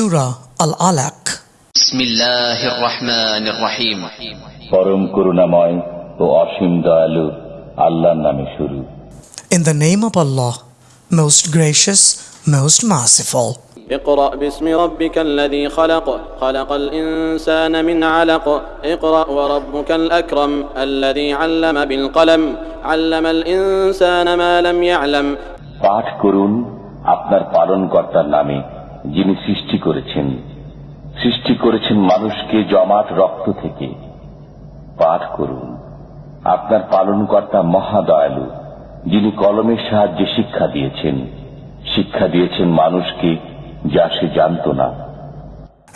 Surah Al Alaq. بسم الله الرحمن الرحيم পরম করুণাময় ও অসীম দয়ালু আল্লাহর নামে শুরু In the name of Allah, most gracious, most merciful. اقرأ باسم ربك الذي خلق خلق الإنسان من علق اقرأ وربك الأكرم الذي علم بالقلم علم الإنسان ما لم يعلم পাঠ করুন আপনার পালনকর্তার নামে যিনি সৃষ্টি করেছেন সৃষ্টি করেছেন মানুষকে জমাট রক্ত থেকে। পাঠ করুন। আপনার পালনকর্তা মহাদয়ালু, যিনি কলমের সাহায্যে শিক্ষা দিয়েছেন শিক্ষা দিয়েছেন মানুষকে যা সে জানত না।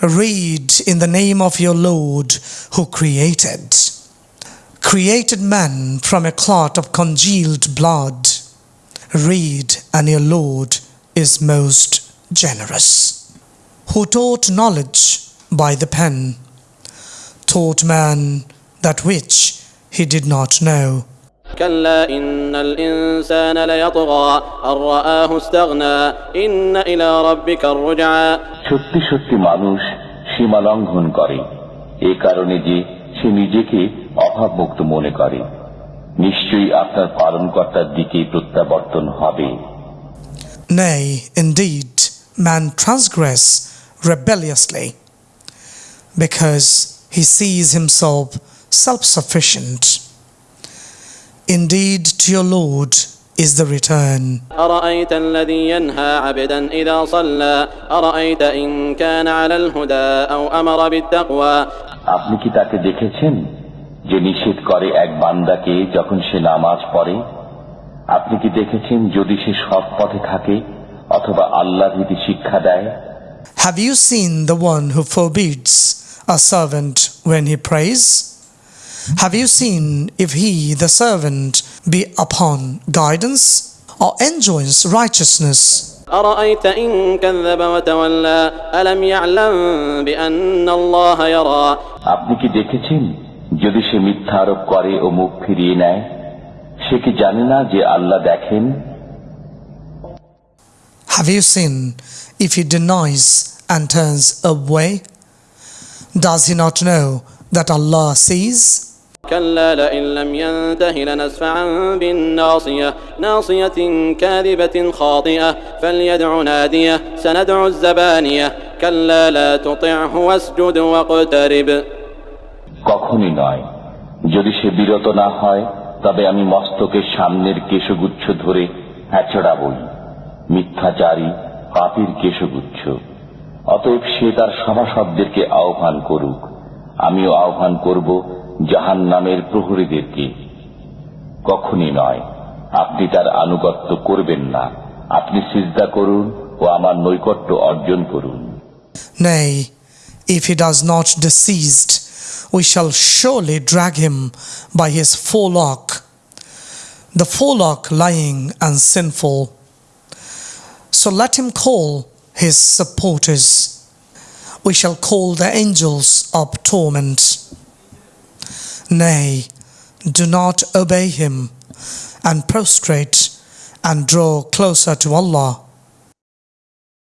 Read in the name of your Lord who created created man from a clot of congealed blood read and your Lord is most generous. Who taught knowledge by the pen, taught man that which he did not know. كلا إن الإنسان ليطغى أن رآه استغنى إن إلى ربك الرجعى সত্যি সত্যি মানুষ সীমা লঙ্ঘন করে এ কারণে যে সে নিজেকে অভাবমুক্ত মনে করে নিশ্চয়ই আপনার পালনকর্তার দিকে প্রত্যাবর্তন হবে Nay, indeed, man transgress rebelliously because he sees himself self sufficient. Indeed, to your Lord is the return. أرأيت الذي ينهى عبدا إذا صلى أرأيت إن كان على الهدى أو أمر بالتقوى আপনি কি তাকে দেখেছেন যে নিষেধ করে এক বান্দাকে যখন সে নামাজ পড়ে আপনি কি দেখেছেন যদি সে সৎ পথে থাকে অথবা আল্লাহ ভীতি শিক্ষা দেয় Have you seen the one who forbids a servant when he prays? Have you seen if he, the servant, be upon guidance or enjoins righteousness? أرأيت إن كذب وتولى ألم يعلم بأن الله يرى আপনি কি দেখেছেন যদি সে মিথ্যা আরোপ করে ও মুখ ফিরিয়ে নেয় সে কি জানে না যে আল্লাহ দেখেন Have you seen if he denies and turns away? Does he not know that Allah sees? كلا لئن لم ينته لنسفعا بالناصية ناصية كاذبة خاطئة فليدع نادية سندع الزبانية كلا لا تطعه واسجد واقترب কখনই নয় যদি সে বিরত না হয় তবে আমি মস্তকের সামনের কেশগুচ্ছ ধরে হ্যাচড়াবই মিথ্যাচারী পাপির কেশগুচ্ছ। অতএব সে তার সভাসদদেরকে আহ্বান করুক। আমিও আহ্বান করব জাহান নামের প্রহরীদেরকে। কখনই নয় আপনি তার আনুগত্য করবেন না। আপনি সিজদা করুন ও আমার নৈকট্য অর্জন করুন। Nay, if he does not deceased, we shall surely drag him by his forelock, the forelock lying and sinful. So let him call his supporters. We shall call the angels of torment. Nay, do not obey him and prostrate and draw closer to Allah.